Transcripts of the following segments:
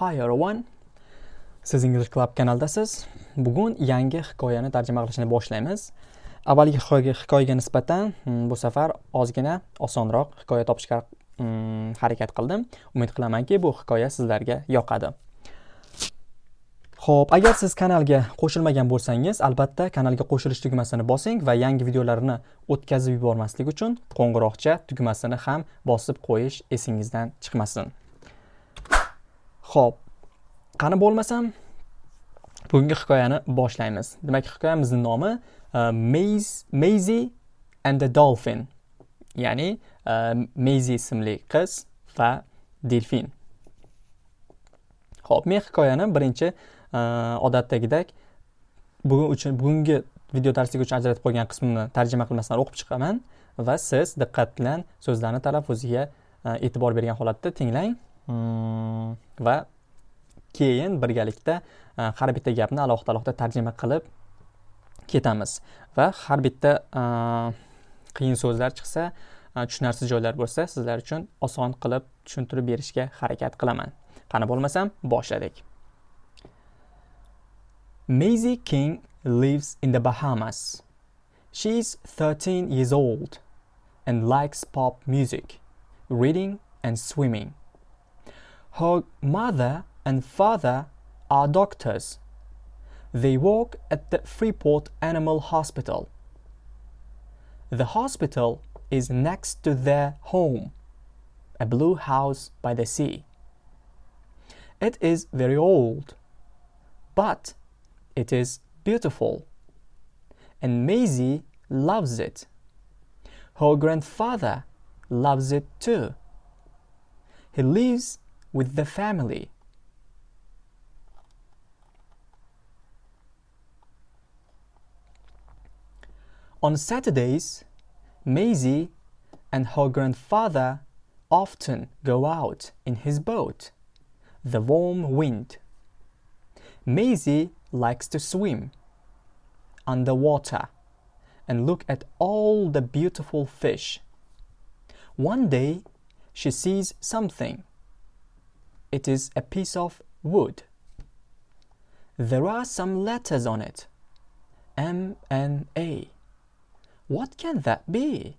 Hi everyone. Siz English Club kanaldasiz. Bugun yangi hikoyani tarjima qilishni boshlaymiz. Avvalgi hikoyaga hikoyaga nisbatan hmm, bu safar ozgina osonroq hikoya topishga hmm, harakat qildim. Umid qilamanki, bu hikoya sizlarga yoqadi. Xo'p, agar siz kanalga qo'shilmagan bo'lsangiz, albatta kanalga qo'shilish tugmasini bosing va yangi videolarni o'tkazib yubormaslik uchun qo'ng'iroqcha tugmasini ham bosib qo'yish esingizdan chiqmasin. Xo'p, qani bo'lmasam bugungi hikoyani boshlaymiz. Demak, hikoyamizning nomi e, uh, Maisie and the Dolphin. Ya'ni e, uh, Maisie ismli qiz va delfin. Xo'p, men hikoyani birinchi uh, odatdagidek bugun uchun bugungi video darsligi uchun ajratib qo'ygan qismini tarjima qilmasdan o'qib chiqaman va siz diqqat bilan so'zlarni talaffuziga e'tibor bergan holatda tinglang. Va keyin birgalikda e, har bitta gapni alohida alohida tarjima qilib ketamiz va har bitta e, qiyin so'zlar chiqsa e, tushunarsiz joylar bo'lsa sizlar uchun oson qilib tushuntirib berishga harakat qilaman qani bo'lmasam boshladik Maisie King lives in the Bahamas. She's 13 years old and likes pop music, reading and swimming. Her mother and father are doctors. They work at the Freeport Animal Hospital. The hospital is next to their home, a blue house by the sea. It is very old, but it is beautiful, and Maisie loves it. Her grandfather loves it too. He lives with the family. On Saturdays, Maisie and her grandfather often go out in his boat, the warm wind. Maisie likes to swim underwater and look at all the beautiful fish. One day, she sees something it is a piece of wood. There are some letters on it. M and A. What can that be?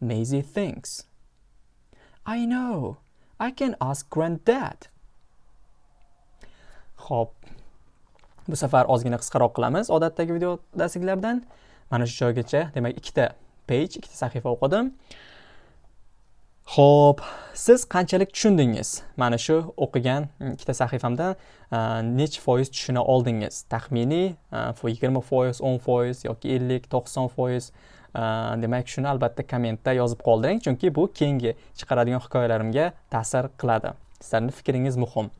Maisie thinks. I know. I can ask granddad. Xo'p. Bu safar ozgina qisqaroq qilamiz odatdagi video darsliklardan. Mana shu joygacha, demak, ikkita page, ikkita sahifa o'qidim. Xo'p, siz qanchalik tushundingiz? Mana shu o'qigan ikkita sahifamdan e, necha foiz tushuna oldingiz? Taxminiy e, 20 foiz, 10 foiz yoki 50, 90 foiz. E, demak, shuni albatta kommentda yozib qoldiring, chunki bu keyingi chiqaradigan hikoyalarimga ta'sir qiladi. Sizlarning fikringiz muhim.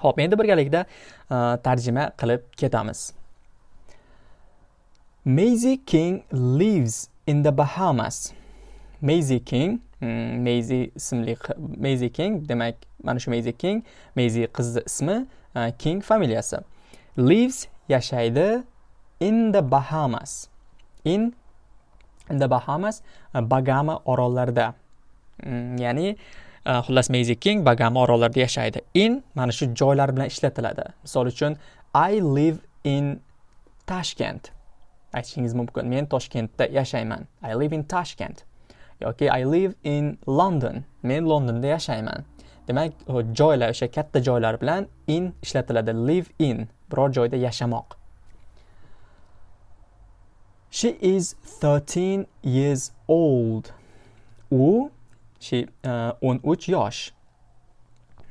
Xo'p, endi birgalikda tarjima qilib ketamiz. Maisie King lives in the Bahamas. Maisie King hmm, Maisie ismli Maisie King demak mana shu Maisie King Maisie qizni ismi e, King familiyasi. Lives yashaydi in the Bahamas. In in the Bahamas e, Bagama orollarida. Hmm, ya'ni e, xullas Maisie King Bagama orollarida yashaydi. In mana shu joylar bilan ishlatiladi. Misol uchun I live in Tashkent. Aytishingiz mumkin. Men Toshkentda yashayman. I live in Tashkent. Yoki I live in London. Men Londonda yashayman. Demak, joylar o'sha katta joylar bilan in ishlatiladi. Live in biror joyda yashamoq. She is 13 years old. U she uh, 13 yosh.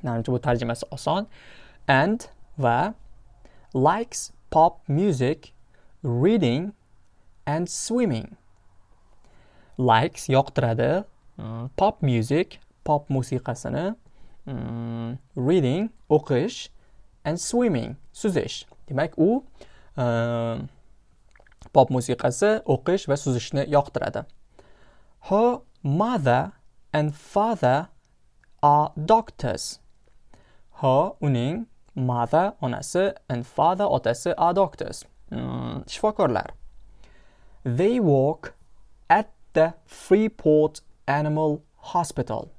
manimcha bu tarjimasi oson. And va likes pop music, reading and swimming. Likes yoqtiradi. Pop music pop musiqasini reading o'qish and swimming suzish. Demak u pop musiqasi o'qish va suzishni yoqtiradi. Her mother and father are doctors. Her uning mother onasi and father otasi are doctors. Shifokorlar. They walk the Freeport Animal Hospital.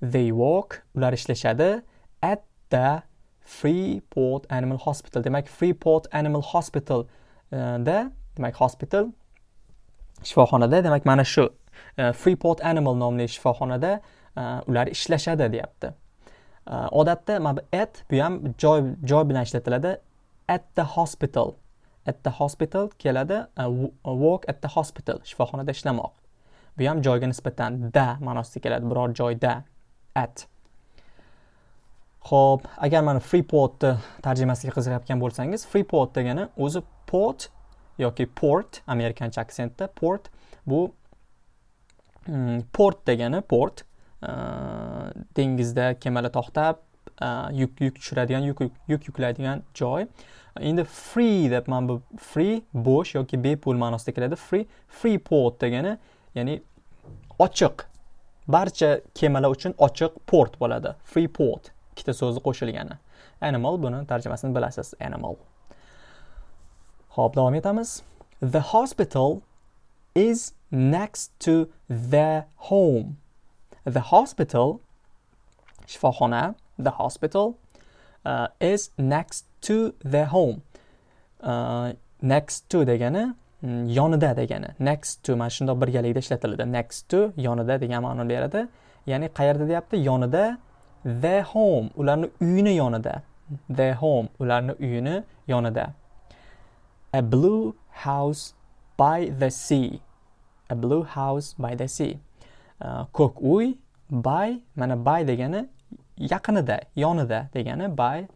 They work, ular ishlashadi at the freeport animal hospital. Demak freeport animal hospital e, da demak hospital shifoxonada demak mana shu e, freeport animal nomli shifoxonada e, ular ishlashadi deyapti. Odatda mana bu at bu ham joy joy bilan ishlatiladi at the hospital. At the hospital keladi work at the hospital shifoxonada ishlamoq. Bu ham joyga nisbatan da ma'nosida keladi biror joyda at. Ho'p agar mana freeportni tarjimasiga qiziqayotgan bo'lsangiz freeport degani o'zi port yoki port amerikancha aksentda port bu mm, port degani port uh, dengizda kemalar to'xtab yuk yuk tushiradigan yuk yuk yuklaydigan joy. Endi free deb mana bu free bo'sh yoki bepul ma'nosida keladi. Free free port degani ya'ni ochiq. Barcha kemalar uchun ochiq port bo'ladi. Free port ikkita so'zni qo'shilgani. Animal buni tarjimasini bilasiz animal. Ho'p davom etamiz. The hospital is next to their home. The hospital shifoxona the hospital uh, is next to their home. Uh, next to degani mm, yonida degani. Next to mana shundoq birgalikda ishlatiladi. Next to yonida degan ma'noni beradi. Ya'ni qayerda deyapti? Yonida their home ularni uyini yonida. Their home ularni uyini yonida. A blue house by the sea. A blue house by the sea. Uh, ko'k uy by mana by degani yaqinida yonida degani by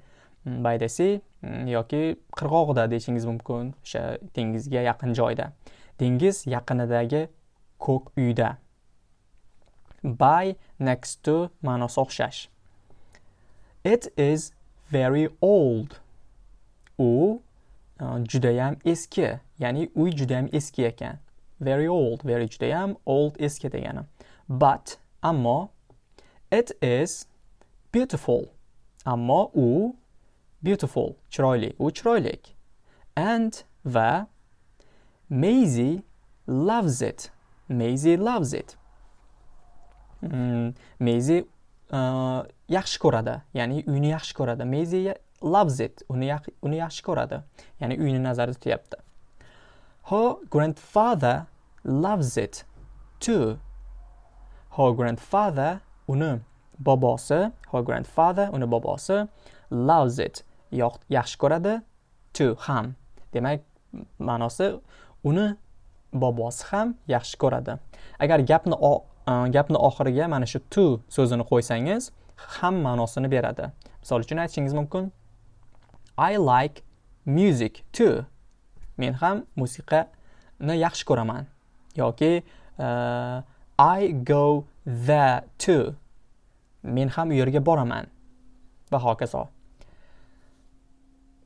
by the sea yoki qirg'og'ida deyishingiz mumkin o'sha dengizga yaqin joyda. Dengiz yaqinidagi ko'k uyda. By next to ma'nosi o'xshash. It is very old. U uh, judayam eski ya'ni uy judayam eski ekan. Very old very judayam old eski degani. But ammo it is beautiful. Ammo u beautiful chiroyli. U chiroylik and va Maisie loves it. Maisie loves it. Mm, Maisie uh, yaxshi ko'radi. Ya'ni uyni yaxshi ko'radi. Maisie loves it. Uni uni yaxshi ko'radi. Ya'ni uyni nazarda tutyapti. Her grandfather loves it too. Her grandfather uni bobosi her grandfather uni bobosi loves it. Yaxshi ko'radi. To ham. Demak ma'nosi uni bobosi ham yaxshi ko'radi. Agar gapni e, gapni oxiriga mana shu to so'zini qo'ysangiz ham ma'nosini beradi. Misol uchun aytishingiz mumkin. I like music too. Men ham musiqani yaxshi ko'raman. Yoki uh, i go there too. Men ham u yerga boraman va hokazo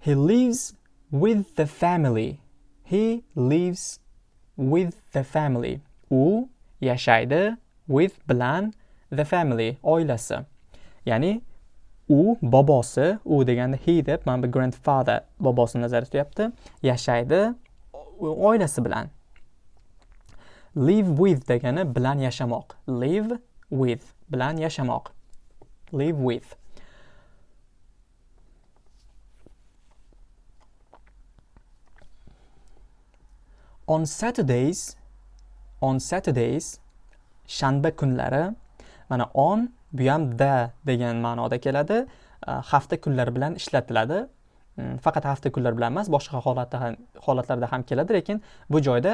He lives with the family. He lives with the family. U yashaydi with bilan the family oilasi. Ya'ni u bobosi, u deganda he deb mana bu grandfather bobosini nazarda tutyapti. Yashaydi oilasi bilan. Live with degani bilan yashamoq. Live with bilan yashamoq. Live with. on Saturdays on Saturdays shanba kunlari mana on bu ham da degan ma'noda keladi. Hafta kunlari bilan ishlatiladi. Mm, faqat hafta kunlari bilan emas boshqa holatda ham holatlarda ham keladi lekin bu joyda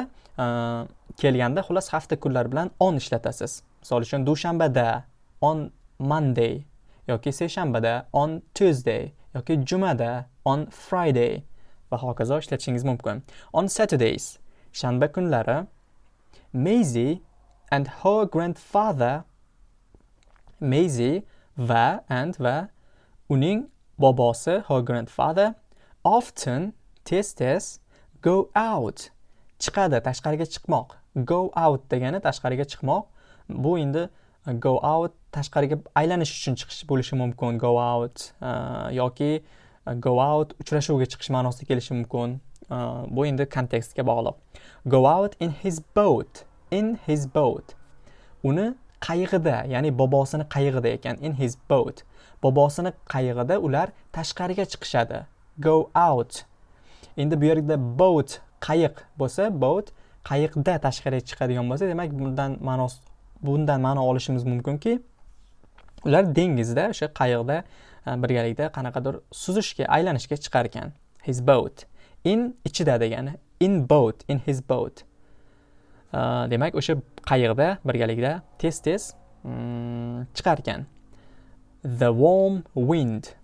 kelganda xullas hafta kunlari bilan on ishlatasiz. Misol uchun dushanbada on monday yoki seshanbada on tuesday yoki jumada on friday va hokazo ishlatishingiz mumkin. On saturdays shanba kunlari Maisie and her grandfather Maisie va and va uning bobosi her grandfather often tez tez go out chiqadi tashqariga chiqmoq. Go out degani tashqariga chiqmoq. Bu endi go out tashqariga aylanish uchun chiqish bo'lishi mumkin. Go out uh, yoki uh, go out uchrashuvga chiqish ma'nosida kelishi mumkin. Uh, bu endi kontekstga bog'liq. Go out in his boat in his boat. Uni qayig'ida ya'ni bobosini qayig'ida ekan in his boat. Bobosini qayig'ida ular tashqariga chiqishadi. Go out. Endi bu yerda boat qayiq bo'lsa boat qayiqda tashqariga chiqadigan bo'lsa demak bundan ma'nos bundan ma'no olishimiz mumkinki ular dengizda o'sha qayiqda e, birgalikda qanaqadir suzishga aylanishga chiqar ekan his boat. In ichida degani in boat in his boat. E, demak o'sha qayiqda birgalikda tez tez mm, chiqar ekan the warm wind.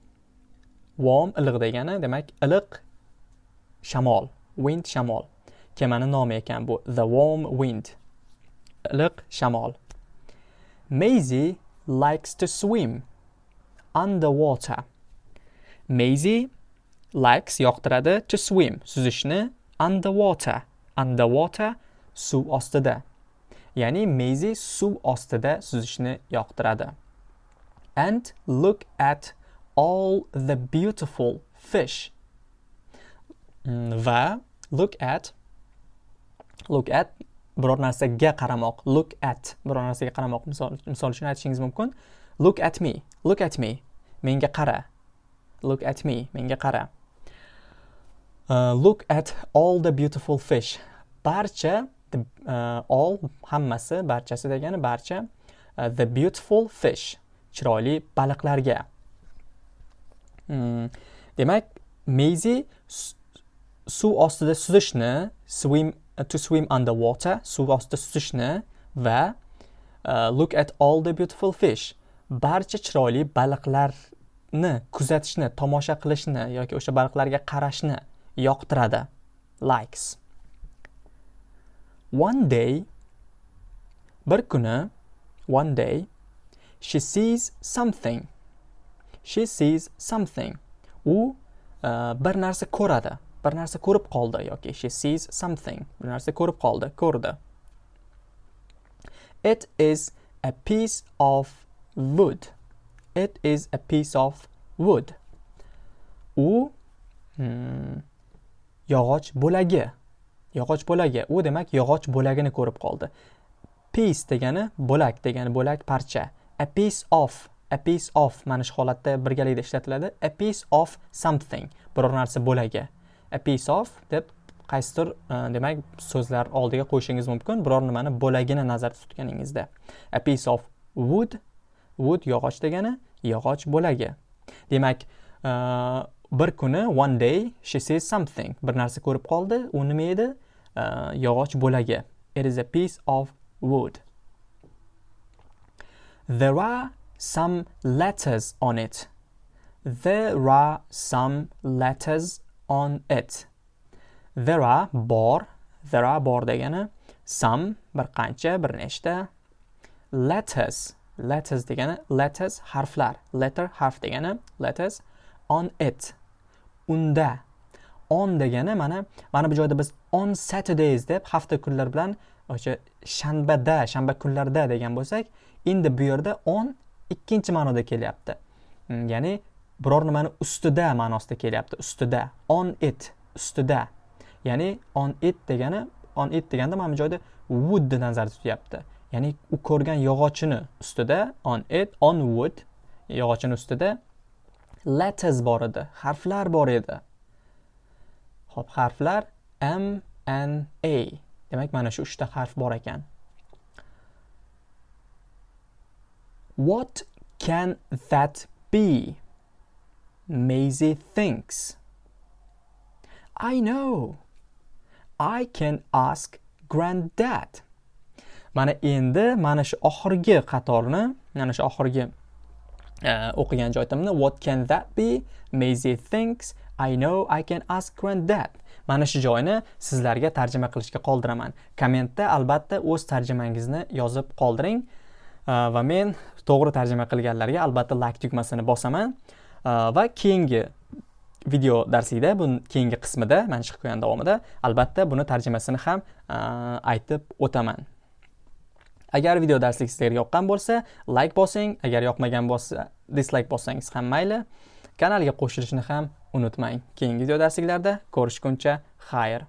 Warm iliq degani demak iliq shamol wind shamol. Kemani nomi ekan bu the warm wind. Iliq shamol. Maisie likes to swim underwater. Maisie likes yoqtiradi to swim suzishni underwater underwater suv ostida. Ya'ni Maisie suv ostida suzishni yoqtiradi. And look at all the beautiful fish. Mm, va look at look at biror narsaga qaramoq look at biror narsaga qaramoq misol misol uchun aytishingiz mumkin. Look at me look at me menga qara. Look at me menga qara. Uh, look at all the beautiful fish. Barcha the uh, all hammasi barchasi degani barcha uh, the beautiful fish chiroyli baliqlarga. Hmm. demak meyzi suv ostida suzishni swim to swim underwater suv ostida suzishni va uh, look at all the beautiful fish barcha chiroyli baliqlarni kuzatishni tomosha qilishni yoki o'sha baliqlarga qarashni yoqtiradi likes One day, bir kuni, one day, she sees something. She sees something. U uh, bir narsa ko'radi. Bir narsa ko'rib qoldi yoki she sees something. Bir narsa ko'rib qoldi, ko'rdi. It is a piece of wood. It is a piece of wood. U hmm, yog'och bo'lagi. yog'och bo'lagi u demak yog'och bo'lagini ko'rib qoldi piece degani bo'lak degani bo'lak parcha a piece of a piece of mana shu holatda birgalikda ishlatiladi a piece of something biror narsa bo'lagi a piece of deb qaysidir e, demak so'zlar oldiga qo'yishingiz mumkin. Biror nimani bo'lagini nazarda tutganingizda. A piece of wood wood yog'och degani yog'och bo'lagi. Demak e, bir kuni one day she sees something. Bir narsa ko'rib qoldi. U nima edi? E, yog'och bo'lagi. It is a piece of wood. There are some letters on it. There are some letters on it. There are bor there are bor degani some bir qancha bir nechta. Letters letters degani letters harflar. Letter harf degani letters on it. Unda. On degani mana mana bu joyda biz on saturdays deb hafta kunlar bilan o'sha shanbada shanba kunlarda degan bo'lsak endi bu yerda on ikkinchi ma'noda kelyapti. Mm, ya'ni biror nimani ustida ma'nosida kelyapti. Ustida. On it. Ustida. Ya'ni on it degani on it deganda mana bu joyda woodni nazarda tutyapti. Ya'ni u ko'rgan yog'ochini ustida on it on wood yog'ochini ustida letters bor edi. Harflar bor edi. Xo'p, harflar M, N, A. Demak, mana shu 3 ta harf bor ekan. What can that be? Maisie thinks. I know. I can ask granddad. Mana endi mana shu oxirgi qatorni, mana shu oxirgi e, o'qigan joyimni what can that be? Maisie thinks I know I can ask granddad. Mana shu joyni sizlarga tarjima qilishga qoldiraman. Kommentda albatta o'z tarjimangizni yozib qoldiring e, va men to'g'ri tarjima qilganlarga albatta like tugmasini bosaman Э, va keyingi video darsida bu keyingi qismida mana chiqib qo'ygan davomida albatta buni tarjimasini ham e, aytib o'taman. Agar video darslik sizlarga yoqqan bo'lsa, like bosing, agar yoqmagan bo'lsa, dislike bossangiz ham mayli. Kanalga qo'shilishni ham unutmang keyingi video darsliklarda ko'rishguncha xayr